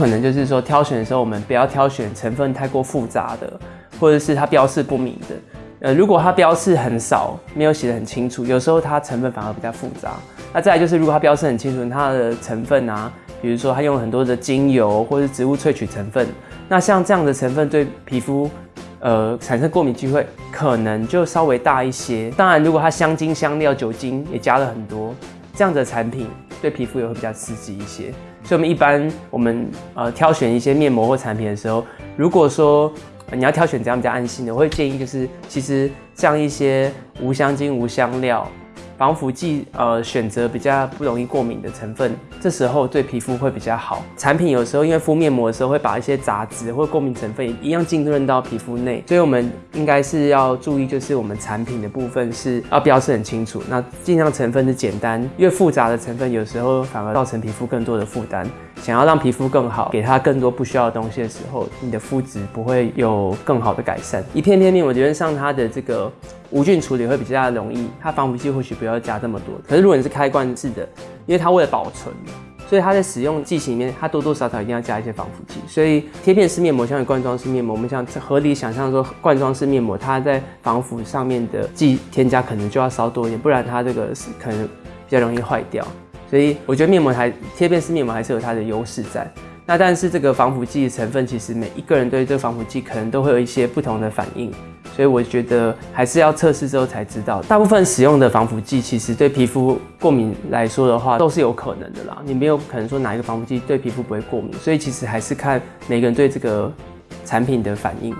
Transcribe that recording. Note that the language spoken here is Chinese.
可能就是说挑选的时候，我们不要挑选成分太过复杂的，或者是它标示不明的。呃，如果它标示很少，没有写的很清楚，有时候它成分反而比较复杂。那再来就是，如果它标示很清楚，它的成分啊，比如说它用很多的精油或者植物萃取成分，那像这样的成分对皮肤，呃，产生过敏机会可能就稍微大一些。当然，如果它香精、香料、酒精也加了很多，这样的产品对皮肤也会比较刺激一些。所以，我们一般我们呃挑选一些面膜或产品的时候，如果说你要挑选这样比较安心的，我会建议就是，其实像一些无香精、无香料。防腐剂，呃，选择比较不容易过敏的成分，这时候对皮肤会比较好。产品有时候因为敷面膜的时候会把一些杂质或过敏成分一样浸润到皮肤内，所以我们应该是要注意，就是我们产品的部分是要标示很清楚，那尽量成分是简单，越复杂的成分有时候反而造成皮肤更多的负担。想要让皮肤更好，给它更多不需要的东西的时候，你的肤质不会有更好的改善。一片片面膜，觉得上它的这个无菌处理会比较容易，它防腐剂或许不要加这么多。可是如果你是开罐式的，因为它为了保存，所以它在使用剂型里面，它多多少少一定要加一些防腐剂。所以贴片式面膜像罐装式面膜，我们想合理想象说，罐装式面膜它在防腐上面的剂添加可能就要稍多一点，不然它这个是可能比较容易坏掉。所以我觉得面膜还贴片式面膜还是有它的优势在。那但是这个防腐剂成分，其实每一个人对这个防腐剂可能都会有一些不同的反应。所以我觉得还是要测试之后才知道。大部分使用的防腐剂，其实对皮肤过敏来说的话，都是有可能的啦。你没有可能说哪一个防腐剂对皮肤不会过敏。所以其实还是看每个人对这个产品的反应。